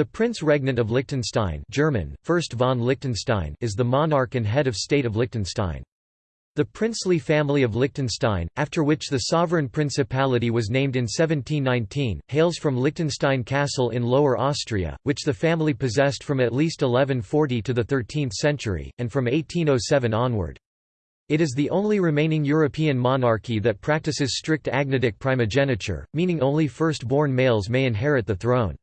The Prince Regnant of Liechtenstein German, Fürst von Liechtenstein is the monarch and head of state of Liechtenstein. The princely family of Liechtenstein, after which the sovereign principality was named in 1719, hails from Liechtenstein Castle in Lower Austria, which the family possessed from at least 1140 to the 13th century, and from 1807 onward. It is the only remaining European monarchy that practices strict agnatic primogeniture, meaning only first-born males may inherit the throne.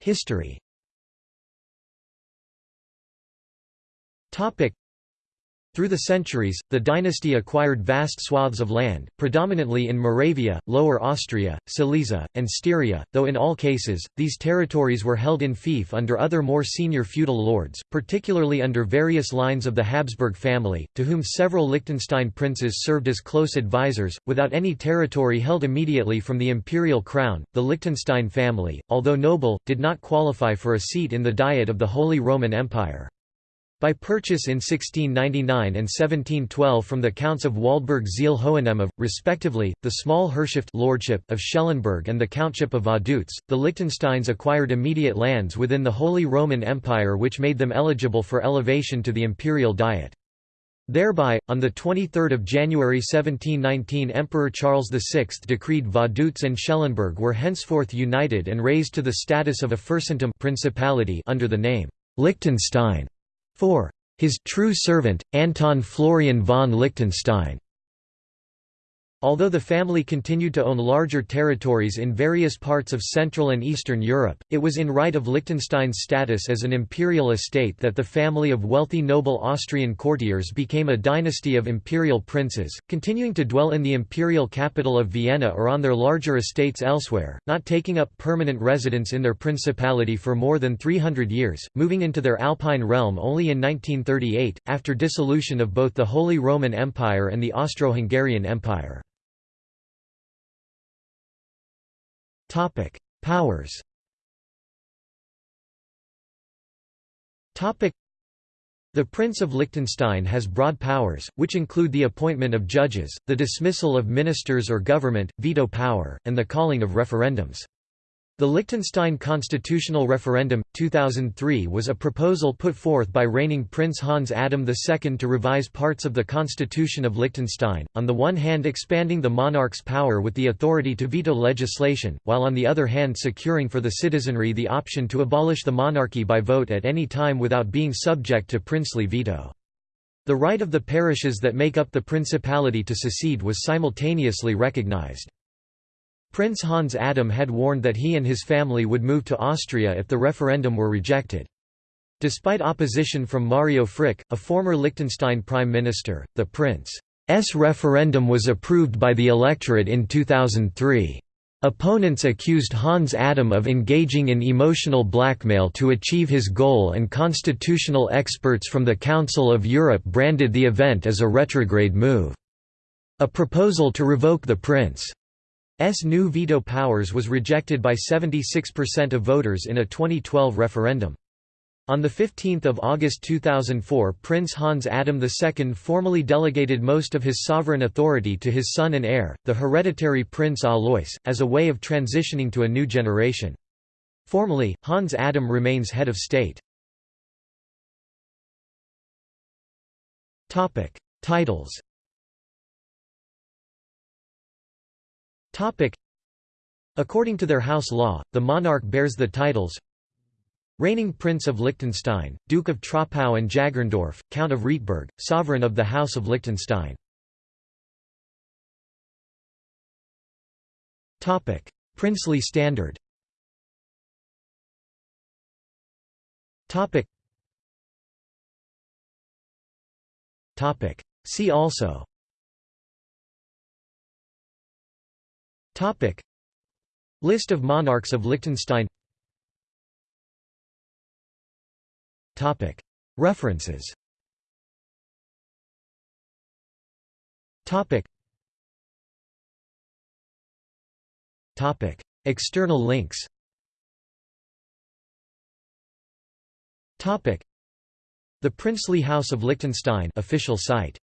History through the centuries, the dynasty acquired vast swaths of land, predominantly in Moravia, Lower Austria, Silesia, and Styria, though in all cases, these territories were held in fief under other more senior feudal lords, particularly under various lines of the Habsburg family, to whom several Liechtenstein princes served as close advisors, without any territory held immediately from the imperial crown. The Liechtenstein family, although noble, did not qualify for a seat in the Diet of the Holy Roman Empire. By purchase in 1699 and 1712 from the Counts of Waldburg Zeil Hohenems, respectively, the small Herrschaft lordship of Schellenberg and the Countship of Vaduz, the Liechtensteins acquired immediate lands within the Holy Roman Empire which made them eligible for elevation to the imperial diet. Thereby, on 23 January 1719 Emperor Charles VI decreed Vaduz and Schellenberg were henceforth united and raised to the status of a Fürstentum principality under the name Liechtenstein. 4. His true servant, Anton Florian von Liechtenstein Although the family continued to own larger territories in various parts of Central and Eastern Europe, it was in right of Liechtenstein's status as an imperial estate that the family of wealthy noble Austrian courtiers became a dynasty of imperial princes, continuing to dwell in the imperial capital of Vienna or on their larger estates elsewhere, not taking up permanent residence in their principality for more than 300 years, moving into their Alpine realm only in 1938, after dissolution of both the Holy Roman Empire and the Austro-Hungarian Empire. Topic: Powers. Topic: The Prince of Liechtenstein has broad powers, which include the appointment of judges, the dismissal of ministers or government, veto power, and the calling of referendums. The Liechtenstein constitutional referendum, 2003 was a proposal put forth by reigning Prince Hans Adam II to revise parts of the constitution of Liechtenstein, on the one hand expanding the monarch's power with the authority to veto legislation, while on the other hand securing for the citizenry the option to abolish the monarchy by vote at any time without being subject to princely veto. The right of the parishes that make up the principality to secede was simultaneously recognized. Prince Hans Adam had warned that he and his family would move to Austria if the referendum were rejected. Despite opposition from Mario Frick, a former Liechtenstein prime minister, the prince's referendum was approved by the electorate in 2003. Opponents accused Hans Adam of engaging in emotional blackmail to achieve his goal and constitutional experts from the Council of Europe branded the event as a retrograde move. A proposal to revoke the prince S new veto powers was rejected by 76% of voters in a 2012 referendum. On 15 August 2004 Prince Hans Adam II formally delegated most of his sovereign authority to his son and heir, the hereditary Prince Alois, as a way of transitioning to a new generation. Formally, Hans Adam remains head of state. Titles According to their house law, the monarch bears the titles Reigning Prince of Liechtenstein, Duke of Troppau and Jagerndorf, Count of Rietberg, Sovereign of the House of Liechtenstein. Princely standard. See also Topic. List of monarchs of Liechtenstein. Topic. References. Topic. Topic. External links. Topic. The Princely House of Liechtenstein official site